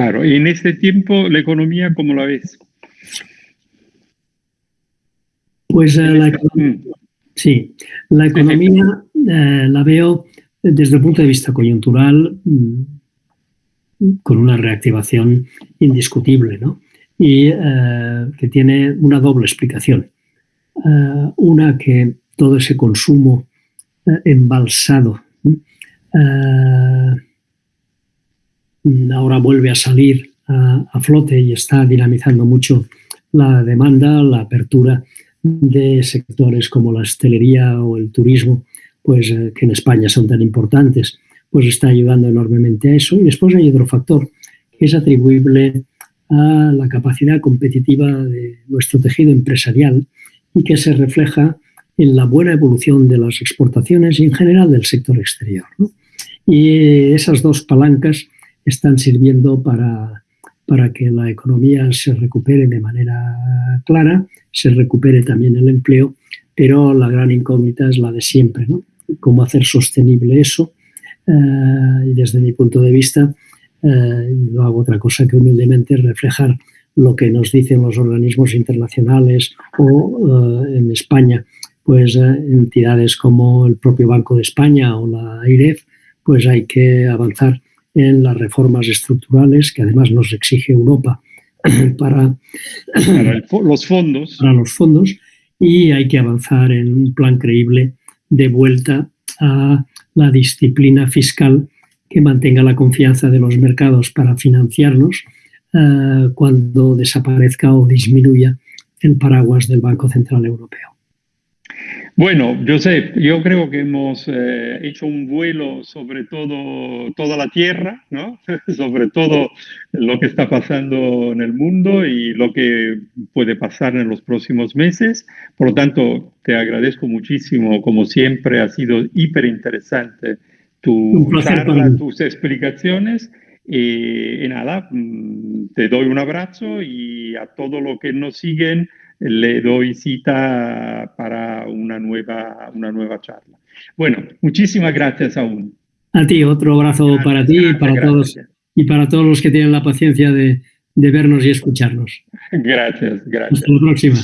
Claro, y en este tiempo la economía, ¿cómo la ves? Pues eh, la, mm. sí, la economía eh, la veo desde el punto de vista coyuntural mm, con una reactivación indiscutible, ¿no? Y eh, que tiene una doble explicación. una que todo ese consumo embalsado ahora vuelve a salir a, flote y está dinamizando mucho la demanda, la apertura de sectores como la hostelería o el turismo, pues eh, que en España son tan importantes, pues está ayudando enormemente a eso. Y después hay otro factor que es atribuible a la capacidad competitiva de nuestro tejido empresarial y que se refleja en la buena evolución de las exportaciones y en general del sector exterior. Y esas dos palancas están sirviendo para, para que la economía se recupere de manera clara, se recupere también el empleo, pero la gran incógnita es la de siempre, ¿no? Cómo hacer sostenible eso. Eh, y desde mi punto de vista, eh, no hago otra cosa que humildemente reflejar lo que nos dicen los organismos internacionales o eh, en España, pues entidades como el propio Banco de España o la AIREF, pues hay que avanzar en las reformas estructurales que además nos exige Europa para, los fondos. Para los fondos y hay que avanzar en un plan creíble de vuelta a la disciplina fiscal que mantenga la confianza de los mercados para financiarnos eh, cuando desaparezca o disminuya el paraguas del Banco Central Europeo. Bueno, Josep, yo creo que hemos eh, hecho un vuelo sobre todo toda la Tierra, ¿no? sobre todo lo que está pasando en el mundo y lo que puede pasar en los próximos meses. Por lo tanto, te agradezco muchísimo, como siempre, ha sido hiper interesante tu charla, tus explicaciones. y nada, mm, te doy un abrazo y a todos los que nos siguen le doy cita para una nueva, una nueva charla. Bueno, muchísimas gracias aún. A ti, otro abrazo para ti y para todos y para todos los que tienen la paciencia de, de vernos y escucharnos. Gracias, gracias. Hasta la próxima.